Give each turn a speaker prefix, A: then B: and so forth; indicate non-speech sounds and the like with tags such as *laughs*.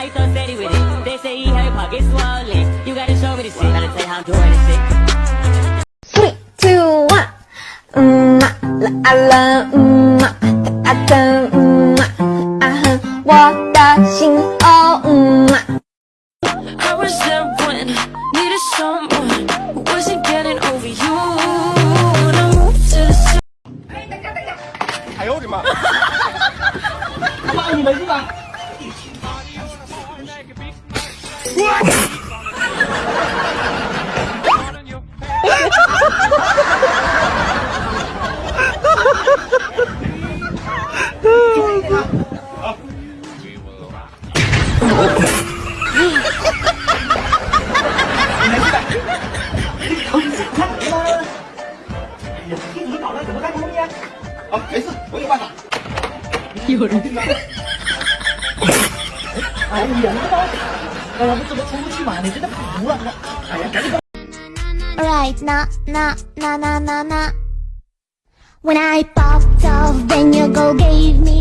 A: Ain't so steady with it. They say he her pocket swollen. You gotta show me the shit. Gotta tell how I'm doing this shit.
B: Three, two, one. Mmm, I love, mmm, I love, mmm, 啊哼，我的心哦，嗯。
C: I was there when needed someone wasn't getting over you. I moved to the *laughs*
D: 有办法。
E: 哎呀，哎呀，我怎么出不去嘛？你真的服了，哎呀，赶紧
B: Alright, na na na na na na. When I popped off, then your girl gave me